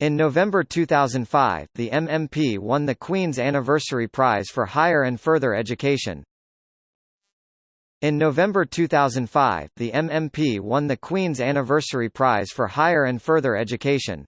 In November 2005, the MMP won the Queen's Anniversary Prize for Higher and Further Education. In November 2005, the MMP won the Queen's Anniversary Prize for Higher and Further Education.